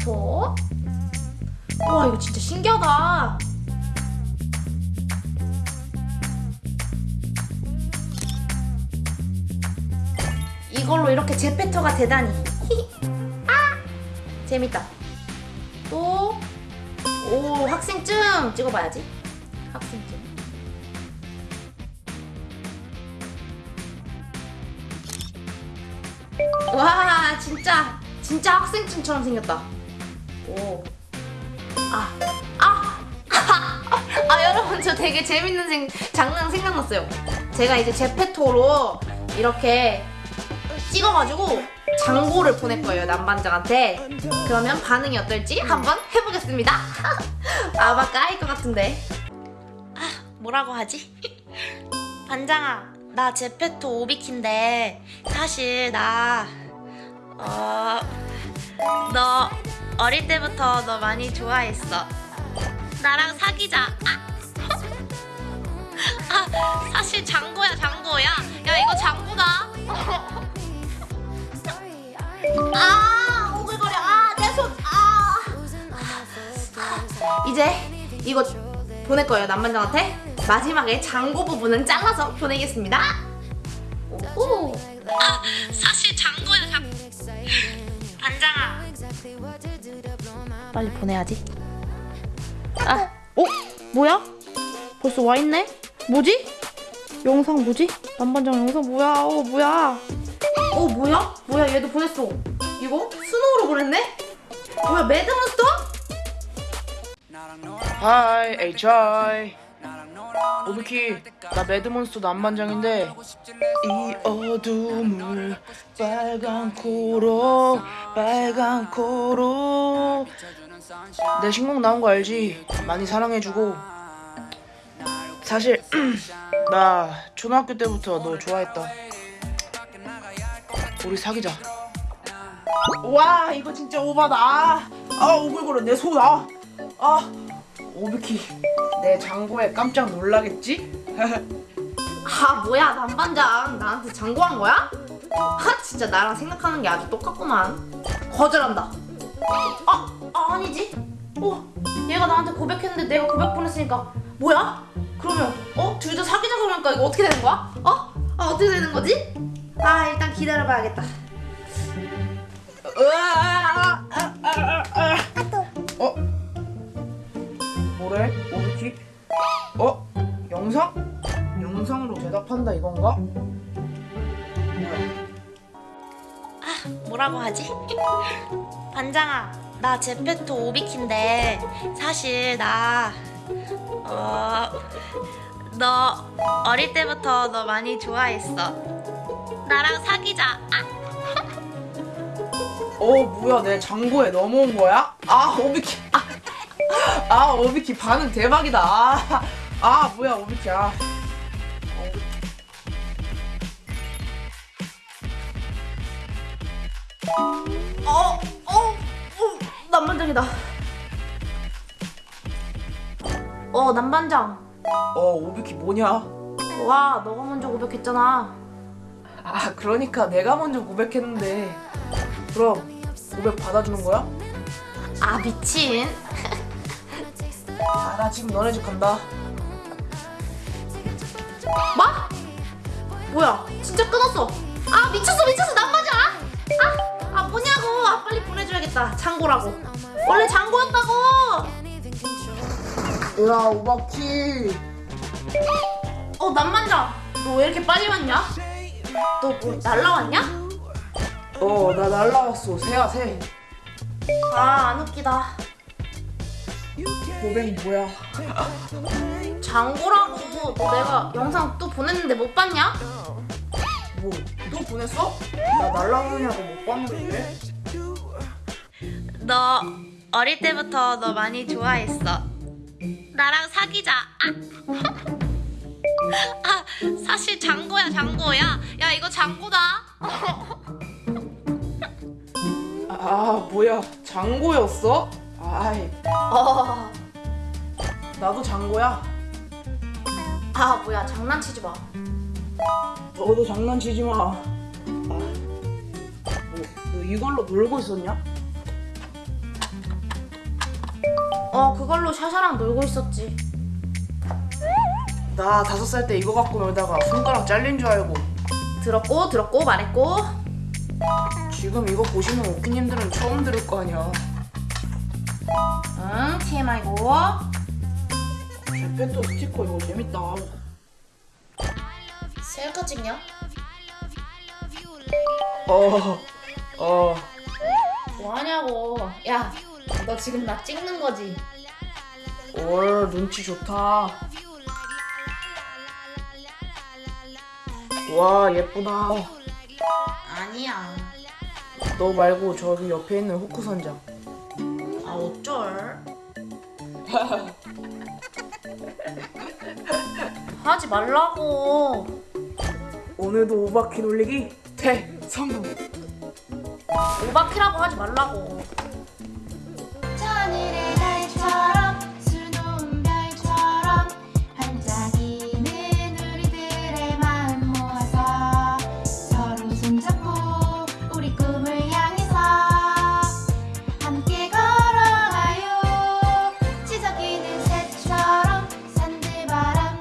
제페토. 와 이거 진짜 신기하다. 이걸로 이렇게 제페토가 되다니. 아 재밌다. 또 오 학생증 찍어봐야지. 학생증. 와 진짜 진짜 학생증처럼 생겼다. 오. 아. 아. 아 여러분 저 되게 재밌는 생, 장난 생각났어요. 제가 이제 제페토로 이렇게 찍어가지고 장고를 보낼 거예요 남반장한테. 그러면 반응이 어떨지 한번 해보겠습니다. 아마 까일 것 같은데. 아 뭐라고 하지? 반장아 나 제페토 오비키인데 사실 나 어... 너 어릴 때부터 너 많이 좋아했어. 나랑 사귀자. 아, 아 사실 장고야 장고야. 야 이거 장고다. 아 오글거려. 아내 손. 아. 이제 이거 보낼 거예요 남반장한테. 마지막에 장고 부분은 잘라서 보내겠습니다. 오. 아 사실 장고야 장. 반장아. 빨리 보내야지. 아, 어? 뭐야? 벌써 와 있네? 뭐지? 영상 뭐지? 남반장 영상 뭐야? 어, 뭐야? 어, 뭐야? 뭐야? 얘도 보냈어. 이거 스노우로 보냈네? 뭐야? 매드몬스터? 하이 HI 오비키 나 매드몬스터 남반장인데 이 어둠을 빨간 코로 빨간 코로. 내 신곡 나온 거 알지? 많이 사랑해주고. 사실 나 초등학교 때부터 너 좋아했다. 우리 사귀자. 와 이거 진짜 오바다. 아, 아 오글거려 내손 아. 아 오비키 내 장고에 깜짝 놀라겠지? 아, 뭐야? 남반장 나한테 장고한 거야? 아, 진짜 나랑 생각하는 게 아주 똑같구만. 거절한다. 아, 아 아니지. 어, 얘가 나한테 고백했는데 내가 고백 보냈으니까 뭐야? 그러면 어? 둘 다 사귀자 그러니까 이거 어떻게 되는 거야? 어? 아, 어떻게 되는 거지? 아, 일단 기다려봐야겠다. 으아, 뭐래? 오비키? 어? 영상? 영상으로 대답한다 이건가? 뭐야? 뭐라고 하지? 반장아, 나 제페토 오비키인데 사실 나 어, 너 어릴 때부터 너 많이 좋아했어. 나랑 사귀자. 아, 어 뭐야 내 장고에 넘어온 거야? 아 오비키 아, 아 오비키 반응 대박이다 아, 아 뭐야 오비키 아 어, 어, 어, 남반장이다. 어, 남반장. 어 오비키 뭐냐? 와, 너가 먼저 고백했잖아. 아 그러니까 내가 먼저 고백했는데 그럼 고백 받아주는 거야? 아, 미친. 아 나 지금 너네 집 간다 뭐? 뭐야? 진짜 끊었어. 아, 미쳤어, 미쳤어, 남반장. 아, 아, 뭐냐고. 아, 빨리 보내줘야겠다. 장고라고. 원래 장고였다고. 야 오바키 어, 남반장. 너왜 이렇게 빨리 왔냐? 너 뭐 날라왔냐? 어 나 날라왔어 새야 새 아, 안 웃기다. 고백 뭐야 장고라고. 너 내가 영상 또 보냈는데 못 봤냐? 뭐또 보냈어? 나 날라오냐고 못 봤는데 너 어릴 때부터 너 많이 좋아했어. 나랑 사귀자. 아, 아 사실 장고야 장고야. 야 이거 장고다. 아 뭐야 장고였어? 아이 어. 나도 장고야 아 뭐야 장난치지 마. 너도 장난치지 마. 아, 뭐, 너 이걸로 놀고 있었냐? 어 그걸로 샤샤랑 놀고 있었지 나 다섯 살 때 이거 갖고 놀다가 손가락 잘린 줄 알고 들었고 들었고 말했고 지금 이거 보시는 오키님들은 처음 들을 거 아니야 응 TMI고. 제페토 스티커 이거 재밌다. 셀카 찍냐? 어... 어... 뭐하냐고. 야 너 지금 나 찍는 거지? 올 눈치 좋다. 와 예쁘다. 아니야. 너 말고 저기 옆에 있는 후크 선장 아 어쩔? 하지 말라고. 오늘도 오바키 놀리기? 대성공. 오바키라고 하지 말라고